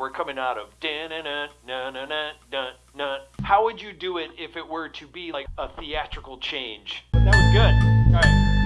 We're coming out of. How would you do it if it were to be like a theatrical change? That was good. All right.